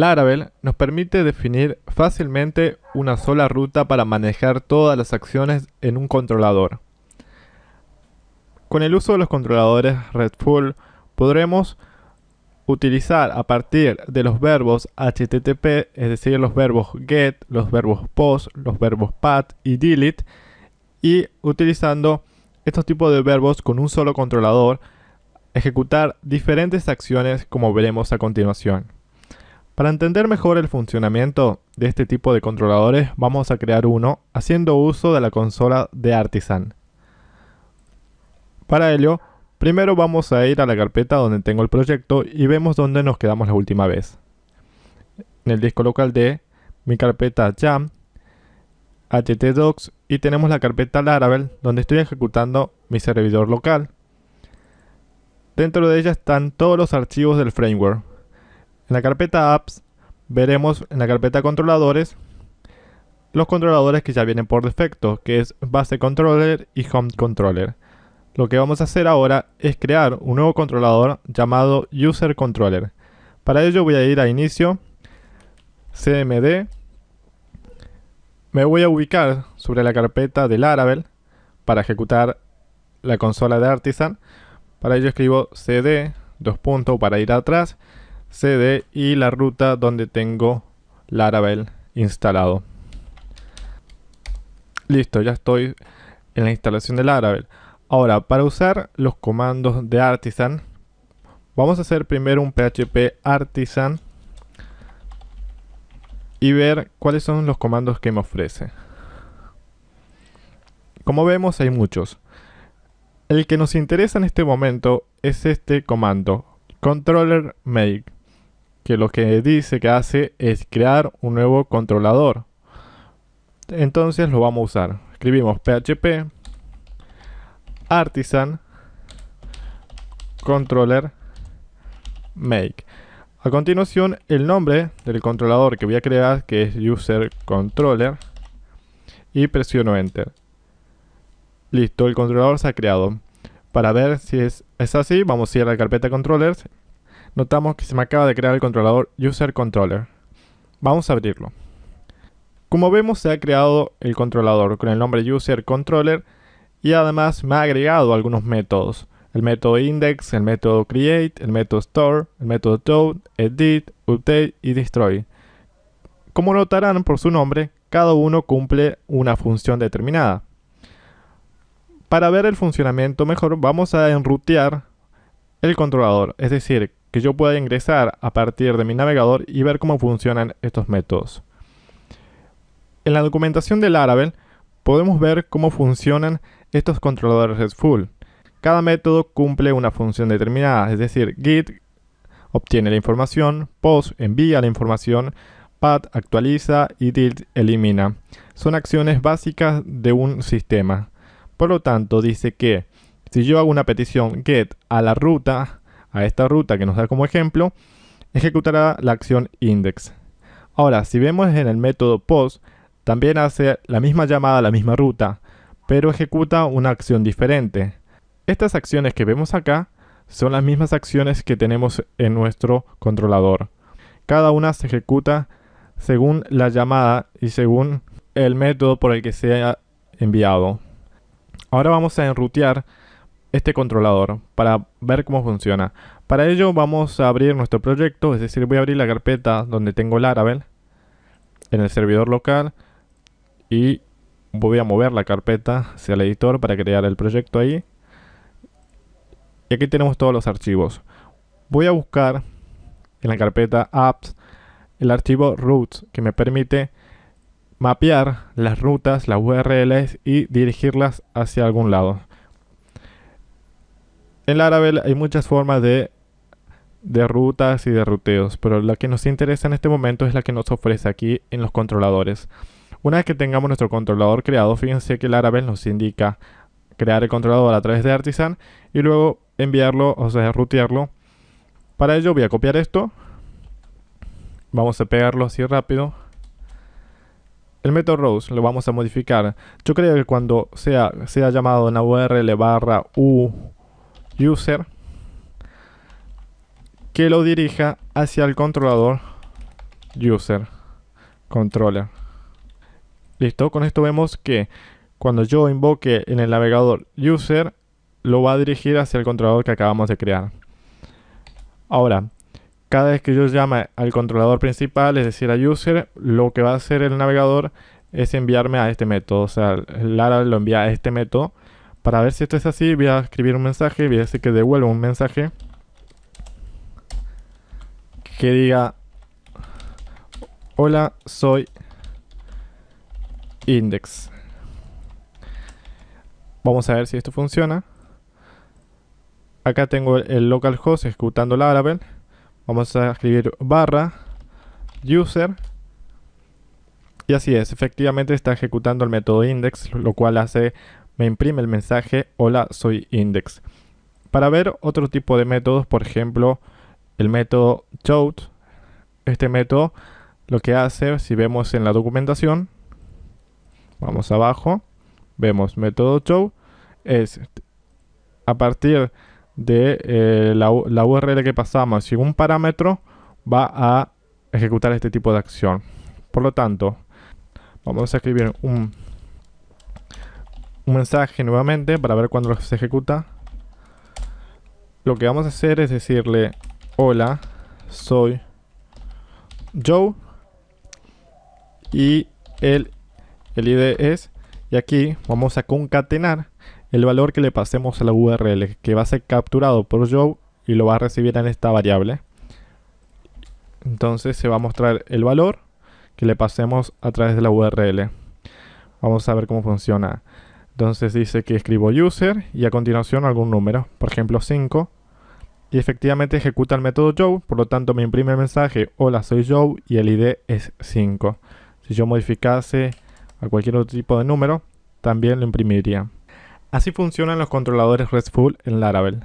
Laravel nos permite definir fácilmente una sola ruta para manejar todas las acciones en un controlador. Con el uso de los controladores RESTful podremos utilizar a partir de los verbos HTTP, es decir, los verbos GET, los verbos POST, los verbos PAT y DELETE, y utilizando estos tipos de verbos con un solo controlador, ejecutar diferentes acciones como veremos a continuación. Para entender mejor el funcionamiento de este tipo de controladores, vamos a crear uno haciendo uso de la consola de Artisan. Para ello, primero vamos a ir a la carpeta donde tengo el proyecto y vemos dónde nos quedamos la última vez. En el disco local de mi carpeta Jam, htdocs y tenemos la carpeta Laravel donde estoy ejecutando mi servidor local. Dentro de ella están todos los archivos del framework, en la carpeta apps veremos en la carpeta controladores los controladores que ya vienen por defecto, que es base controller y home controller. Lo que vamos a hacer ahora es crear un nuevo controlador llamado user controller. Para ello voy a ir a inicio, cmd, me voy a ubicar sobre la carpeta de Laravel para ejecutar la consola de Artisan. Para ello escribo cd, dos puntos para ir atrás CD y la ruta donde tengo Laravel instalado. Listo, ya estoy en la instalación de Laravel. Ahora, para usar los comandos de Artisan, vamos a hacer primero un php artisan y ver cuáles son los comandos que me ofrece. Como vemos hay muchos. El que nos interesa en este momento es este comando, controller make que lo que dice que hace es crear un nuevo controlador. Entonces lo vamos a usar. Escribimos php artisan controller make. A continuación, el nombre del controlador que voy a crear, que es user controller, y presiono enter. Listo, el controlador se ha creado. Para ver si es, es así, vamos a ir a la carpeta controllers notamos que se me acaba de crear el controlador User Controller. Vamos a abrirlo. Como vemos se ha creado el controlador con el nombre User Controller y además me ha agregado algunos métodos. El método index, el método create, el método store, el método toad, edit, update y destroy. Como notarán por su nombre, cada uno cumple una función determinada. Para ver el funcionamiento mejor vamos a enrutear el controlador, es decir, que yo pueda ingresar a partir de mi navegador y ver cómo funcionan estos métodos. En la documentación de Laravel podemos ver cómo funcionan estos controladores RESTful. Cada método cumple una función determinada, es decir, git obtiene la información, post envía la información, pat actualiza y delete elimina. Son acciones básicas de un sistema. Por lo tanto, dice que si yo hago una petición get a la ruta, a esta ruta que nos da como ejemplo, ejecutará la acción index. Ahora, si vemos en el método post, también hace la misma llamada a la misma ruta, pero ejecuta una acción diferente. Estas acciones que vemos acá son las mismas acciones que tenemos en nuestro controlador. Cada una se ejecuta según la llamada y según el método por el que sea enviado. Ahora vamos a enrutear este controlador para ver cómo funciona. Para ello vamos a abrir nuestro proyecto, es decir, voy a abrir la carpeta donde tengo Laravel en el servidor local y voy a mover la carpeta hacia el editor para crear el proyecto ahí. Y aquí tenemos todos los archivos. Voy a buscar en la carpeta apps el archivo routes que me permite mapear las rutas, las URLs y dirigirlas hacia algún lado. En Laravel hay muchas formas de, de rutas y de ruteos, pero la que nos interesa en este momento es la que nos ofrece aquí en los controladores. Una vez que tengamos nuestro controlador creado, fíjense que Laravel nos indica crear el controlador a través de Artisan y luego enviarlo, o sea, rutearlo. Para ello voy a copiar esto. Vamos a pegarlo así rápido. El método rows lo vamos a modificar. Yo creo que cuando sea, sea llamado en la URL barra u user que lo dirija hacia el controlador user controller. Listo, con esto vemos que cuando yo invoque en el navegador user, lo va a dirigir hacia el controlador que acabamos de crear. Ahora, cada vez que yo llame al controlador principal, es decir, a user, lo que va a hacer el navegador es enviarme a este método. O sea, Lara lo envía a este método. Para ver si esto es así, voy a escribir un mensaje, voy a decir que devuelvo un mensaje que diga Hola, soy Index. Vamos a ver si esto funciona. Acá tengo el localhost ejecutando Laravel. Vamos a escribir barra user. Y así es, efectivamente está ejecutando el método index, lo cual hace, me imprime el mensaje hola soy index. Para ver otro tipo de métodos, por ejemplo, el método toad, este método lo que hace, si vemos en la documentación, vamos abajo, vemos método show, es a partir de eh, la, URL que pasamos y un parámetro va a ejecutar este tipo de acción. Por lo tanto, vamos a escribir un, un mensaje nuevamente para ver cuándo se ejecuta. Lo que vamos a hacer es decirle, hola, soy Joe y el, el ID es, y aquí vamos a concatenar el valor que le pasemos a la URL, que va a ser capturado por Joe y lo va a recibir en esta variable. Entonces se va a mostrar el valor que le pasemos a través de la URL. Vamos a ver cómo funciona. Entonces dice que escribo user y a continuación algún número, por ejemplo 5. Y efectivamente ejecuta el método Joe, por lo tanto me imprime el mensaje hola soy Joe y el ID es 5. Si yo modificase a cualquier otro tipo de número, también lo imprimiría. Así funcionan los controladores RESTful en Laravel.